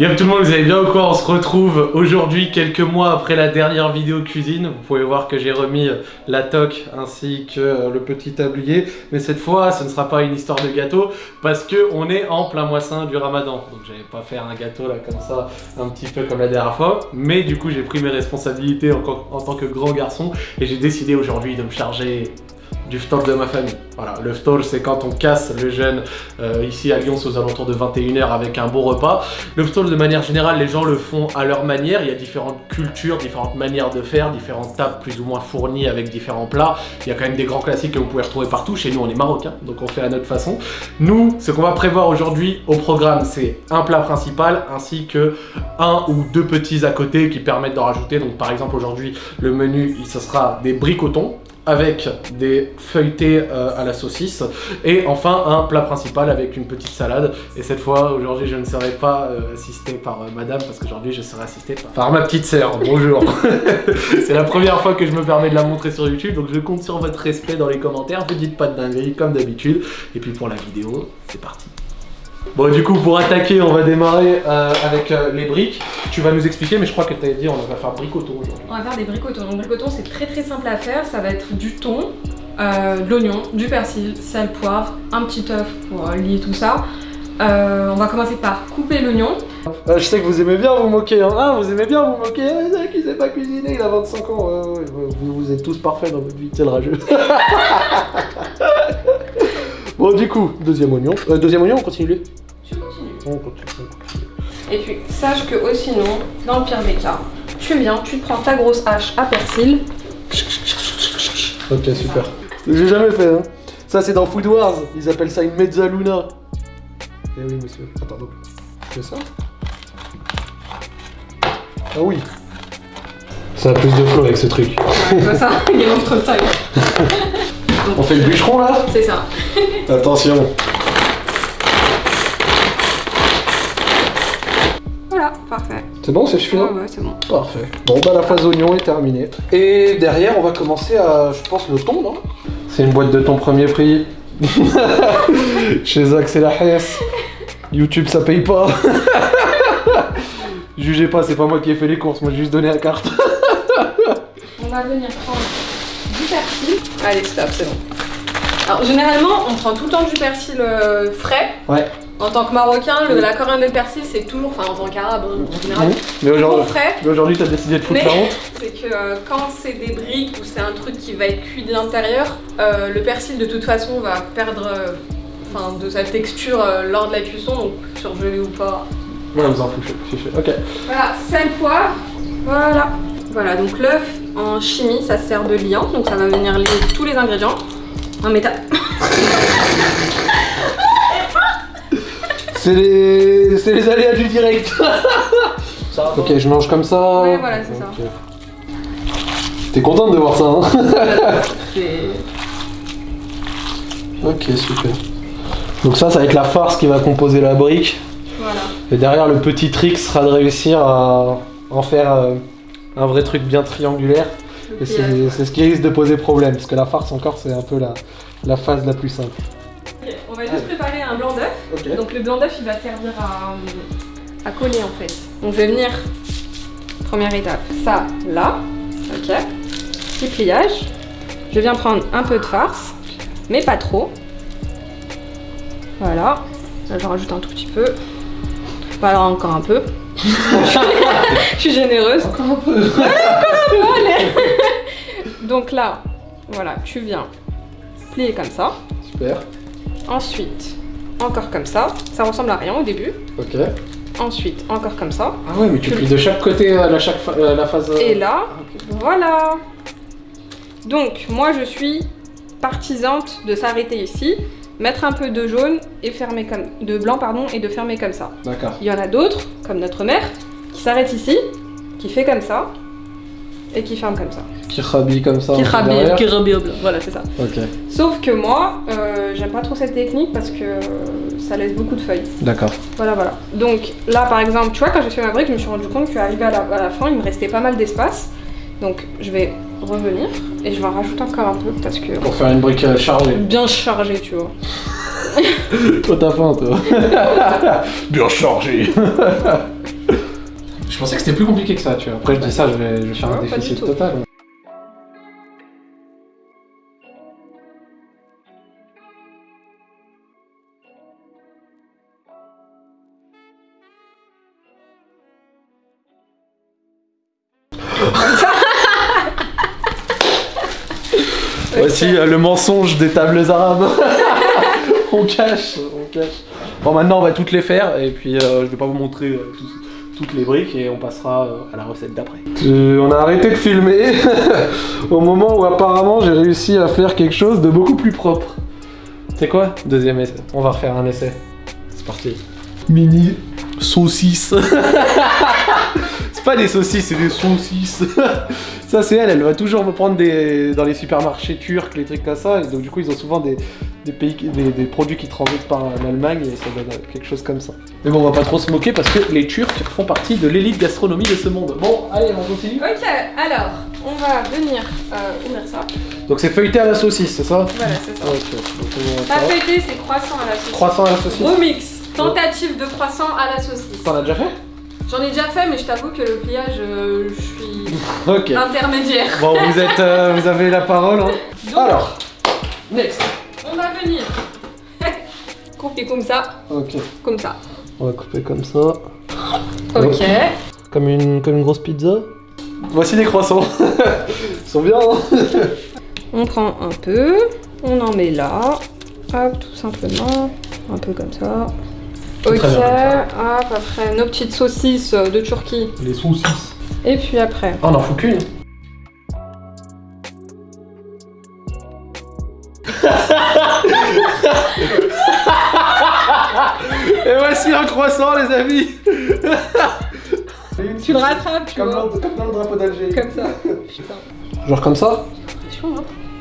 Yo tout le monde, vous allez bien ou quoi? On se retrouve aujourd'hui, quelques mois après la dernière vidéo cuisine. Vous pouvez voir que j'ai remis la toque ainsi que euh, le petit tablier. Mais cette fois, ce ne sera pas une histoire de gâteau parce que on est en plein moissin du ramadan. Donc j'allais pas faire un gâteau là comme ça, un petit peu comme la dernière fois. Mais du coup, j'ai pris mes responsabilités en tant que grand garçon et j'ai décidé aujourd'hui de me charger du ftor de ma famille. Voilà, le ftor c'est quand on casse le jeûne euh, ici à Lyon aux alentours de 21h avec un bon repas. Le ftor de manière générale les gens le font à leur manière, il y a différentes cultures, différentes manières de faire, différentes tables plus ou moins fournies avec différents plats. Il y a quand même des grands classiques que vous pouvez retrouver partout, chez nous on est marocain donc on fait à notre façon. Nous, ce qu'on va prévoir aujourd'hui au programme c'est un plat principal ainsi que un ou deux petits à côté qui permettent d'en rajouter. Donc par exemple aujourd'hui le menu ce sera des bricotons avec des feuilletés euh, à la saucisse. Et enfin un plat principal avec une petite salade. Et cette fois aujourd'hui je ne serai pas euh, assisté par euh, madame parce qu'aujourd'hui je serai assisté par, ma petite sœur, bonjour. C'est la première fois que je me permets de la montrer sur YouTube donc je compte sur votre respect dans les commentaires, vous dites pas de dinguerie comme d'habitude. Et puis pour la vidéo c'est parti Bon du coup pour attaquer on va démarrer euh, avec euh, les briques. Tu vas nous expliquer mais je crois que tu avais dit on va faire bricoton aujourd'hui. On va faire des bricotons. Donc bricotons c'est très très simple à faire. Ça va être du thon, euh, de l'oignon, du persil, sel, poivre, un petit œuf pour lier tout ça. on va commencer par couper l'oignon. je sais que vous aimez bien vous moquer, hein. Ah, vous aimez bien vous moquer, ah, qui sait pas cuisiner, il a 25 ans. vous, vous, êtes tous parfaits dans votre vie, c'est le rageux. Bon, du coup, deuxième oignon. Euh, deuxième oignon, on continue Je continue. On continue, Et puis, sache que aussi, sinon, dans le pire des cas, tu viens, tu prends ta grosse hache à persil. Ok, super. J'ai jamais fait, hein. Ça, c'est dans Food Wars. Ils appellent ça une mezzaluna. Eh oui, monsieur. Attends, donc, c'est ça Ah oui. Ça a plus de flow avec ce truc. Ouais, ça, il est trop taille. On fait le bûcheron là C'est ça. Attention. Voilà, parfait. C'est bon, c'est suffisant Ouais, ouais, c'est bon. Parfait. Bon, bah la phase oignon est terminée. Et derrière, on va commencer à, je pense, le thon, non? C'est une boîte de thon premier prix. Chez Zach, c'est la hesse. YouTube, ça paye pas. Jugez pas, c'est pas moi qui ai fait les courses, moi j'ai juste donné la carte. on va venir prendre persil. Allez, stop, c'est bon. Alors, généralement, on prend tout le temps du persil euh, frais. Ouais. En tant que marocain, la coriandre de persil, c'est toujours, enfin en tant qu'arabe hein, en général, mmh. mais aujourd'hui, frais. Mais aujourd'hui, t'as décidé de foutre la honte. C'est que euh, quand c'est des briques ou c'est un truc qui va être cuit de l'intérieur, euh, le persil de toute façon va perdre enfin, de sa texture lors de la cuisson, donc surgelé ou pas. Ouais, on s'en fout, ok. Voilà, sel, poivre, voilà. Voilà, donc l'œuf en chimie, ça sert de liant, donc ça va venir lier tous les ingrédients. Non mais t'as... C'est les... C'est les aléas du direct Ok, je mange comme ça. Ouais, voilà, c'est ça. T'es contente de voir ça, hein Ok, super. Donc ça, ça va être la farce qui va composer la brique. Voilà. Et derrière, le petit trick sera de réussir à en faire euh, un vrai truc bien triangulaire. Et c'est ce qui risque de poser problème, parce que la farce encore c'est un peu la, la phase la plus simple. on va juste préparer un blanc d'œuf. Donc le blanc d'œuf il va servir à, à, coller en fait. Donc je vais venir, première étape, ça là, ok. Petit pliage. Je viens prendre un peu de farce, mais pas trop. Voilà. Là je rajoute un tout petit peu. Voilà encore un peu. je suis généreuse. Encore un peu. Donc là, voilà, tu viens plier comme ça. Super. Ensuite, encore comme ça. Ça ressemble à rien au début. Ok. Ensuite, encore comme ça. Ah ouais, mais tu, plies de chaque côté à la, chaque euh, la phase... Euh, Et là, ah, voilà. Donc, moi, je suis partisante de s'arrêter ici mettre un peu de jaune et fermer comme de blanc pardon et de fermer comme ça. D'accord. Il y en a d'autres, comme notre mère, qui s'arrête ici, qui fait comme ça et qui ferme comme ça. Qui rhabille comme ça. Qui rhabille, qui blanc. Voilà, c'est ça. Ok. Sauf que moi, euh, j'aime pas trop cette technique parce que ça laisse beaucoup de feuilles. D'accord. Voilà, voilà. Donc là, par exemple, tu vois, quand j'ai fait ma brique, je me suis rendu compte qu'arrivé à, à la fin, il me restait pas mal d'espace. Donc je vais revenir et je vais en rajouter encore un peu parce que... Pour faire une brique euh, chargée. Bien chargée, tu vois. toi t'as faim, toi. Bien chargée. Je pensais que c'était plus compliqué que ça, tu vois. Après, je dis ça, je vais, je vais faire un déficit total. Euh, le mensonge des tables arabes. on cache, on cache. Bon, maintenant on va toutes les faire et puis euh, je vais pas vous montrer euh, toutes les briques et on passera à la recette d'après. on a arrêté de filmer au moment où apparemment j'ai réussi à faire quelque chose de beaucoup plus propre. C'est quoi? Deuxième essai. On va refaire un essai. C'est parti. Mini saucisse. c'est pas des saucisses, c'est des saucisses. Ça c'est elle, elle va toujours me prendre des dans les supermarchés turcs, les trucs comme ça. Et donc du coup ils ont souvent des, pays, des, produits qui transitent par l'Allemagne et ça donne quelque chose comme ça. Mais bon on va pas trop se moquer parce que les Turcs font partie de l'élite gastronomie de ce monde. Bon allez on continue. Ok alors on va venir euh, ouvrir ça. Donc c'est feuilleté à la saucisse, c'est ça? Voilà c'est ça. Pas feuilleté c'est croissant à la saucisse. Croissant à la saucisse. Remix. Tentative de croissant à la saucisse. T'en as déjà fait? J'en ai déjà fait, mais je t'avoue que le pliage, euh, je suis intermédiaire. Bon, vous êtes, euh, vous avez la parole. Hein. Alors, next. On va venir couper comme ça. Ok. Comme ça. On va couper comme ça. Ok. Comme une, comme une grosse pizza. Voici les croissants. Ils sont bien. Hein on prend un peu, on en met là. Hop, tout simplement. Un peu comme ça. Ok, hop, après nos petites saucisses de Turquie. Les saucisses. Et puis après. Oh, on en fout qu'une. Et voici un croissant, les amis. tu le rattrapes, tu comme vois. comme dans le drapeau d'Alger. Comme ça. Genre comme ça hein.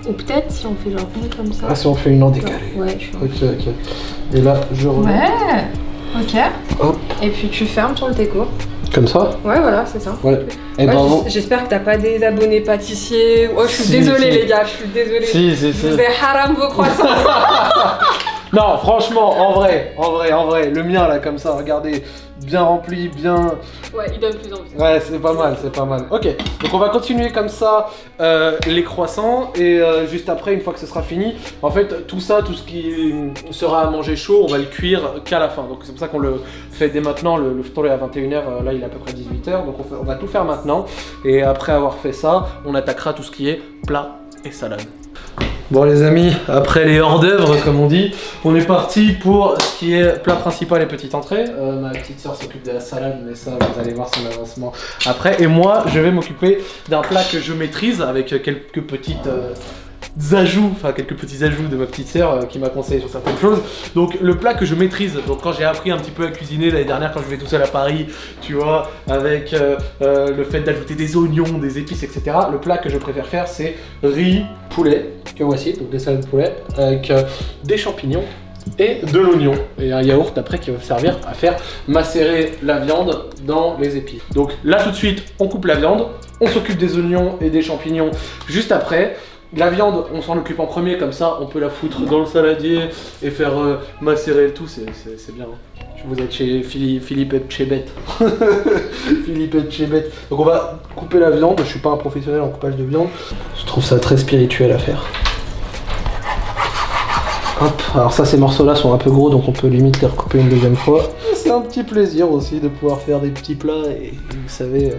Ou peut-être si on fait genre une comme ça. Ah, si on fait une en décalé. Ouais, je suis Ok, ok. Et là, je remets. Ouais. Ok. Hop. Et puis tu fermes le déco. Comme ça Ouais, voilà, c'est ça. Ouais, J'espère que t'as pas des abonnés pâtissiers. Oh, je suis désolée, les gars, je suis désolée. Si, si, si. Vous haram vos croissants. non, franchement, en vrai, en vrai, en vrai, le mien là, comme ça, regardez, bien rempli, bien... Ouais, il donne plus envie. Ouais, c'est pas mal, c'est pas mal. Ok, donc on va continuer comme ça euh, les croissants et euh, juste après, une fois que ce sera fini, en fait, tout ça, tout ce qui sera à manger chaud, on va le cuire qu'à la fin. Donc c'est pour ça qu'on le fait dès maintenant, le, le est à 21h, euh, là il est à peu près 18h, donc on, on va tout faire maintenant. Et après avoir fait ça, on attaquera tout ce qui est plat et salade. Bon les amis, après les hors d'œuvre comme on dit, on est parti pour ce qui est plat principal et petite entrée. Euh, ma petite soeur s'occupe de la salade, mais ça vous allez voir son avancement après. Et moi, je vais m'occuper d'un plat que je maîtrise avec quelques petites... Euh, ajouts, enfin quelques petits ajouts de ma petite sœur euh, qui m'a conseillé sur certaines choses. Donc le plat que je maîtrise, donc quand j'ai appris un petit peu à cuisiner l'année dernière quand je vais tout seul à Paris, tu vois, avec euh, euh, le fait d'ajouter des oignons, des épices, etc. Le plat que je préfère faire c'est riz, poulet, que voici, donc des salades de poulet, avec des champignons et de l'oignon et un yaourt après qui va servir à faire macérer la viande dans les épices. Donc là tout de suite on coupe la viande, on s'occupe des oignons et des champignons juste après. La viande, on s'en occupe en premier, comme ça, on peut la foutre dans le saladier et faire euh, macérer le tout, c'est bien. Hein. Vous êtes chez Philippe, Philippe. Philippe Etchebet. Donc on va couper la viande, je suis pas un professionnel en coupage de viande. Je trouve ça très spirituel à faire. Hop, alors ça ces morceaux là sont un peu gros donc on peut limite les recouper une deuxième fois. C'est un petit plaisir aussi de pouvoir faire des petits plats et, vous savez, euh,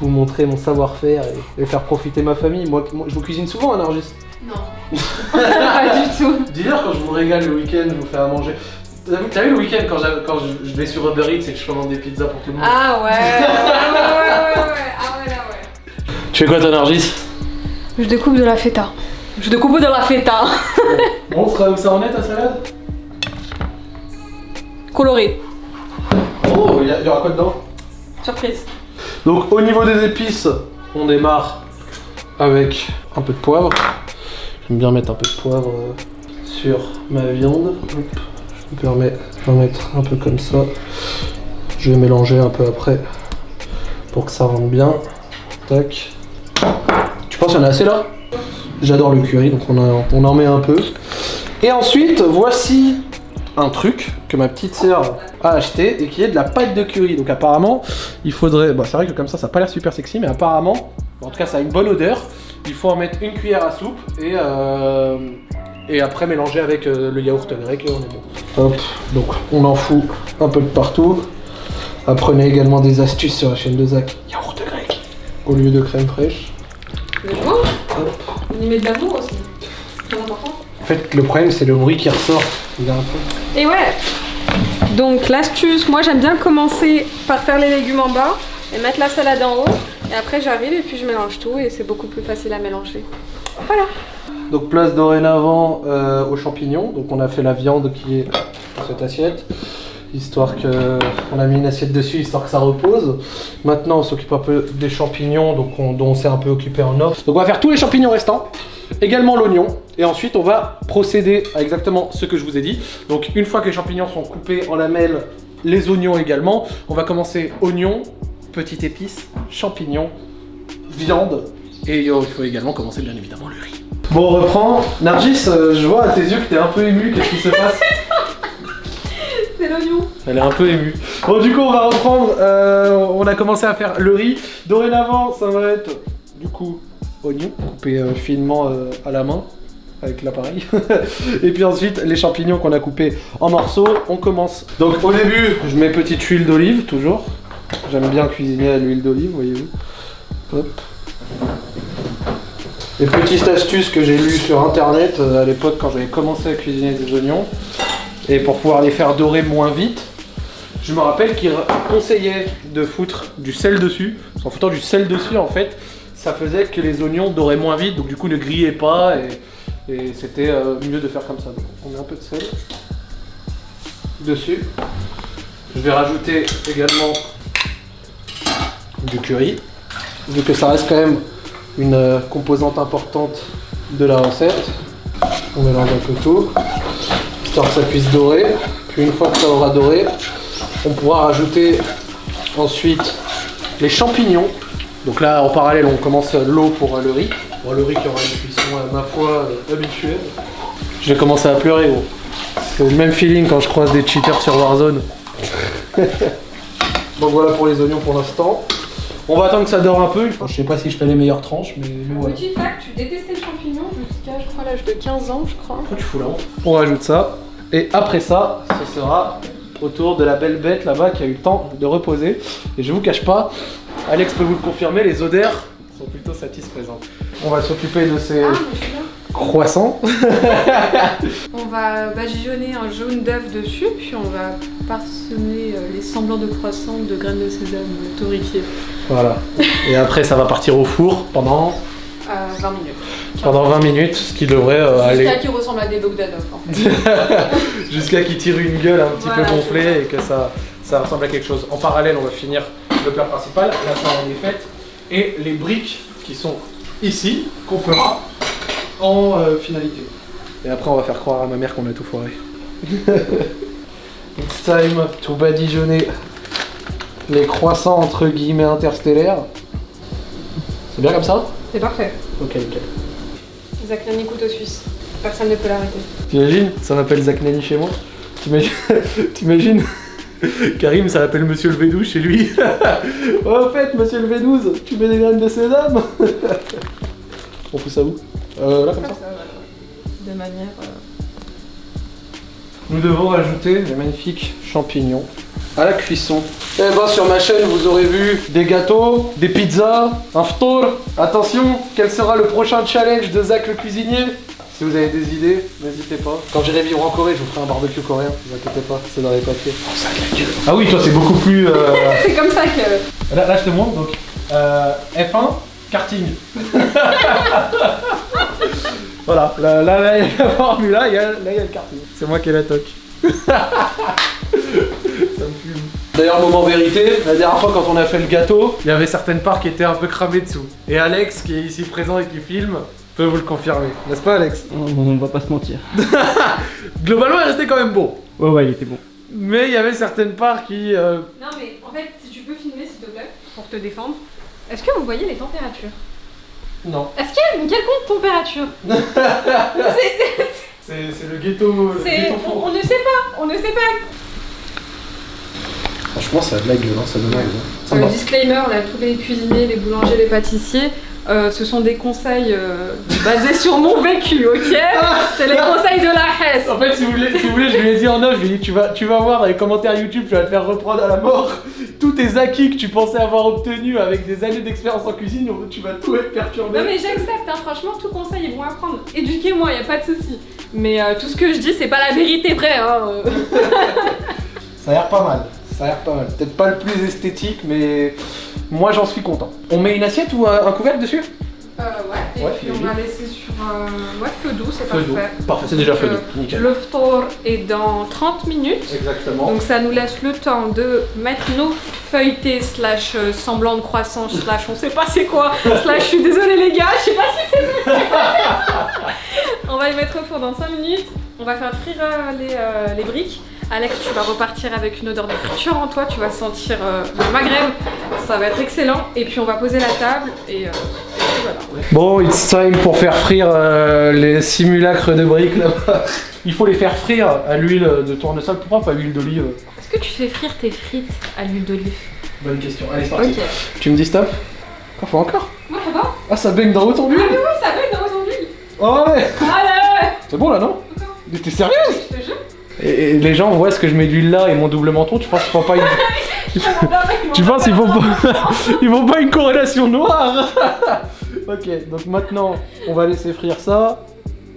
vous montrer mon savoir-faire et, faire profiter ma famille. Moi, je vous cuisine souvent, un Nargis Non. pas du tout. Dis-leur quand je vous régale le week-end, je vous fais à manger. T'as vu le week-end quand, quand je, vais sur Uber Eats et que je commande des pizzas pour tout le monde? Ah ouais, ouais, ouais, ouais, ouais, ah ouais, là ouais. Tu fais quoi ton Nargis? Je découpe de la feta. Je découpe de la feta. bon, où ça en est ta salade? Coloré. Oh, il y, aura quoi dedans? Surprise. Donc au niveau des épices, on démarre avec un peu de poivre. J'aime bien mettre un peu de poivre euh, sur ma viande. je me permets d'en mettre un peu comme ça. Je vais mélanger un peu après pour que ça rentre bien. Tac. Tu penses qu'il y en a assez là? J'adore le curry, donc on, en met un peu. Et ensuite, voici un truc que ma petite sœur à acheter et qui est de la pâte de curry. Donc apparemment, il faudrait... Bon, c'est vrai que comme ça, ça n'a pas l'air super sexy, mais apparemment, en tout cas, ça a une bonne odeur. Il faut en mettre une cuillère à soupe et, euh, et après mélanger avec euh, le yaourt grec et on est bon. Hop, donc on en fout un peu de partout. Apprenez également des astuces sur la chaîne de Zach. Yaourt grec au lieu de crème fraîche. On y met de l'amour aussi. En fait, le problème, c'est le bruit qui ressort. Et ouais Donc l'astuce, moi j'aime bien commencer par faire les légumes en bas et mettre la salade en haut. Et après j'arrive et puis je mélange tout et c'est beaucoup plus facile à mélanger. Voilà Donc place dorénavant euh, aux champignons. Donc on a fait la viande qui est dans cette assiette. Histoire que... On a mis une assiette dessus, histoire que ça repose. Maintenant on s'occupe un peu des champignons donc on, dont on s'est un peu occupé en off. Donc on va faire tous les champignons restants également l'oignon et ensuite on va procéder à exactement ce que je vous ai dit. Donc une fois que les champignons sont coupés en lamelles, les oignons également, on va commencer oignons, petites épices, champignons, viande et il faut également commencer bien évidemment le riz. Bon on reprend. Nargis, euh, je vois à tes yeux que t'es un peu ému, qu'est-ce qui se passe? C'est l'oignon Elle est un peu émue. Bon du coup on va reprendre, euh, on a commencé à faire le riz. Dorénavant ça va être du coup oignons coupés euh, finement euh, à la main avec l'appareil. et puis ensuite, les champignons qu'on a coupés en morceaux, on commence. Donc au début, je mets petite huile d'olive, toujours. J'aime bien cuisiner à l'huile d'olive, voyez-vous. Les petites astuces que j'ai lues sur internet euh, à l'époque quand j'avais commencé à cuisiner des oignons. Et pour pouvoir les faire dorer moins vite, je me rappelle qu'il conseillait de foutre du sel dessus. En foutant du sel dessus, en fait, ça faisait que les oignons doraient moins vite, donc du coup ne grillaient pas et, c'était euh, mieux de faire comme ça. On met un peu de sel dessus. Je vais rajouter également du curry, vu que ça reste quand même une euh, composante importante de la recette. On mélange un peu tout, histoire que ça puisse dorer. Puis une fois que ça aura doré, on pourra rajouter ensuite les champignons donc là, en parallèle, on commence l'eau pour le riz. Pour le riz qui aura une cuisson, à ma foi, euh, habituelle. Je vais commencer à pleurer, gros. C'est le même feeling quand je croise des cheaters sur Warzone. Donc voilà pour les oignons pour l'instant. On va attendre que ça dort un peu. Je sais pas si je fais les meilleures tranches, mais, voilà. Petit fact, tu détestais le champignon jusqu'à, je crois, l'âge de 15 ans, je crois. tu fous là On rajoute ça. Et après ça, ce sera autour de la belle bête là-bas qui a eu le temps de reposer. Et je vous cache pas, Alex peut vous le confirmer, les odeurs sont plutôt satisfaisantes. On va s'occuper de ces ah, croissants. on va badigeonner un jaune d'œuf dessus, puis on va parsemer euh, les semblants de croissants de graines de sésame torréfiées. Voilà. Et après, ça va partir au four pendant 20 euh, minutes. Pendant 20 minutes, ce qui devrait euh, aller... Jusqu'à qu'il ressemble à des Bogdanov, en fait. Jusqu'à qu'il tire une gueule un petit peu gonflée et que ça, ça ressemble à quelque chose. En parallèle, on va finir le plat principal, la farine est faite, et les briques qui sont ici, qu'on fera en euh, finalité. Et après, on va faire croire à ma mère qu'on a tout foiré. It's time to badigeonner les croissants entre guillemets interstellaires. C'est bien comme ça? C'est parfait. Ok, nickel. Zach Nani couteau suisse. Personne ne peut l'arrêter. T'imagines? Ça m'appelle Zach Nani chez moi T'imagines? Karim, ça s'appelle Monsieur le Védou chez lui. oh, en fait, Monsieur le Védouze, tu mets des graines de sésame On fout ça où? Euh, Là, comme ça, De manière... Euh, Nous devons rajouter les magnifiques champignons à la cuisson. Eh ben sur ma chaîne vous aurez vu des gâteaux, des pizzas, un ftour. Attention, quel sera le prochain challenge de Zach le cuisinier? Si vous avez des idées, n'hésitez pas. Quand j'irai vivre en Corée, je vous ferai un barbecue coréen, ne vous inquiétez pas, c'est dans les papiers. Oh, ça Ah oui, toi c'est beaucoup plus... Euh, c'est comme ça que... Là, je te montre, donc euh, F1, karting. voilà, là, là, il y a la formule, là, il y a, là, il y a le karting. C'est moi qui ai la toque. ça me fume. D'ailleurs, moment vérité, la dernière fois quand on a fait le gâteau, il y avait certaines parts qui étaient un peu cramées dessous. Et Alex, qui est ici présent et qui filme, peut vous le confirmer. N'est-ce pas, Alex? On, va pas se mentir. Globalement, il restait quand même bon. Ouais, ouais, il était bon. Mais il y avait certaines parts qui... Euh, non, mais en fait, si tu peux filmer, s'il te plaît, pour te défendre, est-ce que vous voyez les températures? Non. Est-ce qu'il y a une quelconque température? C'est le ghetto... on, on, ne sait pas, on ne sait pas. Franchement, ça a de la gueule, hein, ça donne hein. Va. disclaimer, là, tous les cuisiniers, les boulangers, les pâtissiers, euh, ce sont des conseils euh, basés sur mon vécu, ok C'est les conseils de la Hesse. En fait, si vous, voulez, si vous voulez, je lui ai dit en off, je lui ai dit, tu vas, tu vas voir dans les commentaires YouTube, tu vas te faire reprendre à la mort. Tous tes acquis que tu pensais avoir obtenus avec des années d'expérience en cuisine, tu vas tout être perturbé. Non mais j'accepte, hein, franchement, tout conseil est bon à prendre. Éduquez-moi, y a pas de souci. Mais euh, tout ce que je dis, c'est pas la vérité vraie, hein. Ça a l'air pas mal, ça a l'air pas mal. Peut-être pas le plus esthétique, mais moi j'en suis content. On met une assiette ou un, un couvercle dessus? Euh, ouais, et Ouais, puis on va laisser sur euh, ouais, feu doux, c'est doux. parfait. Parfait, c'est déjà feu doux, nickel. Le ftour est dans 30 minutes. Exactement. Donc ça nous laisse le temps de mettre nos feuilletés slash euh, semblant de croissant slash on sait pas c'est quoi slash je suis désolée les gars, je sais pas si c'est on va les mettre au four dans 5 minutes. On va faire frire euh, les, euh, les briques. Alex, tu vas repartir avec une odeur de friture en toi, tu vas sentir euh, le Maghreb, ça va être excellent. Et puis on va poser la table et, euh, et puis voilà. Bon, it's time pour faire frire euh, les simulacres de briques là-bas. Il faut les faire frire à l'huile de tournesol. Pourquoi pas l'huile d'olive Est-ce que tu fais frire tes frites à l'huile d'olive? Bonne question. Allez, c'est parti. Tu me dis stop? Encore, faut encore? Moi ça va? Ah, ça baigne dans autant d'huile Ah mais ouais, ça va dans ton huile. Oh ouais. Allez. C'est bon là, non? Mais T'es sérieuse? Et, et les gens voient ce que je mets d'huile là et mon double menton, tu penses qu'ils font pas une... Tu penses qu'ils font pas... Ils font pas une corrélation noire Ok, donc maintenant, on va laisser frire ça.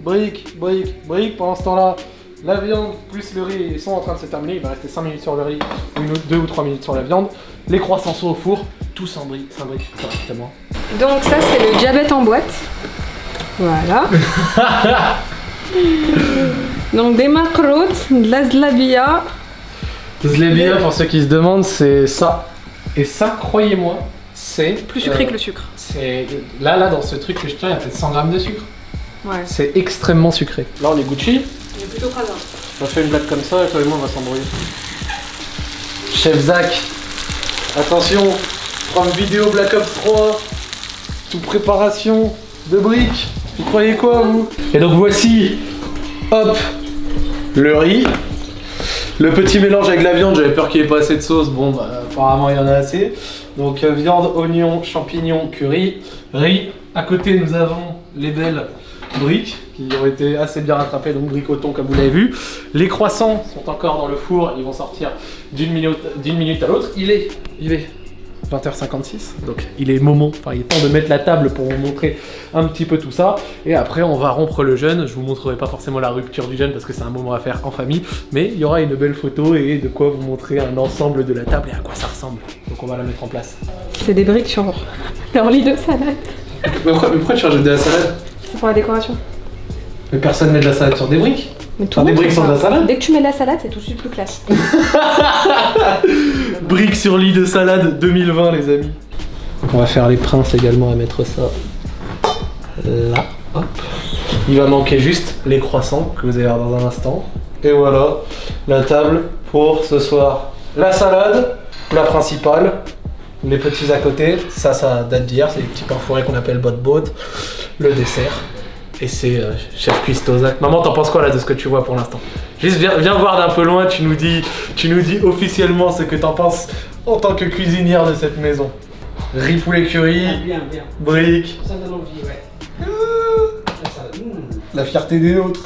Brique, brique, brique. Pendant ce temps-là, la viande plus le riz, ils sont en train de se terminer. Il va rester 5 minutes sur le riz, une, 2 ou 3 minutes sur la viande. Les croissants sont au four, tout s'imbrique, s'imbrique correctement. Donc ça c'est le diabète en boîte. Voilà. Donc des macrotes, de la zlabia. Zlebia, pour ceux qui se demandent, c'est ça. Et ça, croyez-moi, c'est... Plus sucré euh, que le sucre. C'est... Là, là, dans ce truc que je tiens, il y a peut-être 100 grammes de sucre. Ouais. C'est extrêmement sucré. Là, on est Gucci. Il est plutôt crasant. On fait une blague comme ça et toi et moi on va s'embrouiller. Chef Zach, attention, prendre vidéo Black Ops 3, tout préparation de briques. Vous croyez quoi vous? Et donc voici, hop, le riz. Le petit mélange avec la viande, j'avais peur qu'il n'y ait pas assez de sauce, bon bah, apparemment il y en a assez. Donc euh, viande, oignon, champignons, curry, riz. À côté nous avons les belles briques qui ont été assez bien rattrapées, donc thon comme vous l'avez vu. Les croissants sont encore dans le four, ils vont sortir d'une minute à l'autre. Il est, il est 20h56, donc il est moment, enfin il est temps de mettre la table pour vous montrer un petit peu tout ça. Et après on va rompre le jeûne, je vous montrerai pas forcément la rupture du jeûne parce que c'est un moment à faire en famille, mais il y aura une belle photo et de quoi vous montrer un ensemble de la table et à quoi ça ressemble. Donc on va la mettre en place. C'est des briques sur leur lit de salade. Mais pourquoi, mais pourquoi tu rajoutes de la salade? C'est pour la décoration. Mais personne met de la salade sur des briques Mais tout des monde briques sur de la salade Dès que tu mets de la salade, c'est tout de suite plus classe. Briques sur lit de salade 2020 les amis. On va faire les princes également à mettre ça là. Hop. Il va manquer juste les croissants que vous allez voir dans un instant. Et voilà la table pour ce soir. La salade, la principale, les petits à côté, ça ça date d'hier, c'est les petits pains fourrés qu'on appelle bot bot. Le dessert. Et c'est euh, chef cuistot Zach. Maman, t'en penses quoi là de ce que tu vois pour l'instant? Juste viens, viens voir d'un peu loin, tu nous dis, tu nous dis officiellement ce que t'en penses en tant que cuisinière de cette maison. Riz poulet curry, Bien, bien. briques, Ça donne envie, ouais. La fierté des nôtres.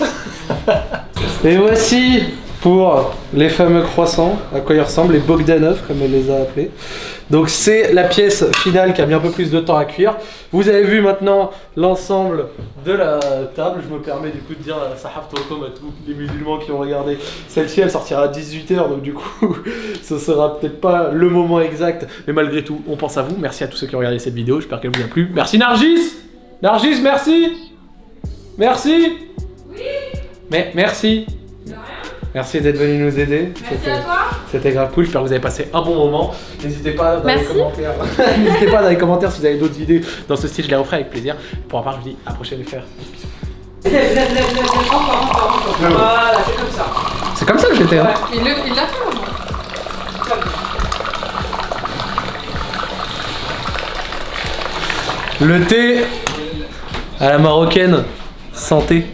Et voici pour les fameux croissants, à quoi ils ressemblent, les Bogdanov comme elle les a appelés. Donc c'est la pièce finale qui a mis un peu plus de temps à cuire. Vous avez vu maintenant l'ensemble de la table. Je me permets du coup de dire à Sahaf Tokom à tous les musulmans qui ont regardé. Celle-ci elle sortira à 18h donc du coup ce sera peut-être pas le moment exact. Mais malgré tout on pense à vous. Merci à tous ceux qui ont regardé cette vidéo. J'espère qu'elle vous a plu. Merci Nargis Nargis merci Merci Mais merci Merci d'être venu nous aider. Merci C'était- à toi. C'était grave cool, j'espère que vous avez passé un bon moment. N'hésitez pas dans Merci. les commentaires. N'hésitez pas dans les commentaires si vous avez d'autres idées dans ce style, je les referai avec plaisir. Pour ma part, je vous dis à la prochaine encore, encore, encore. Voilà, c'est comme ça. C'est comme ça que j'étais. Hein. Il l'a fait au moins. Le thé à la marocaine, santé.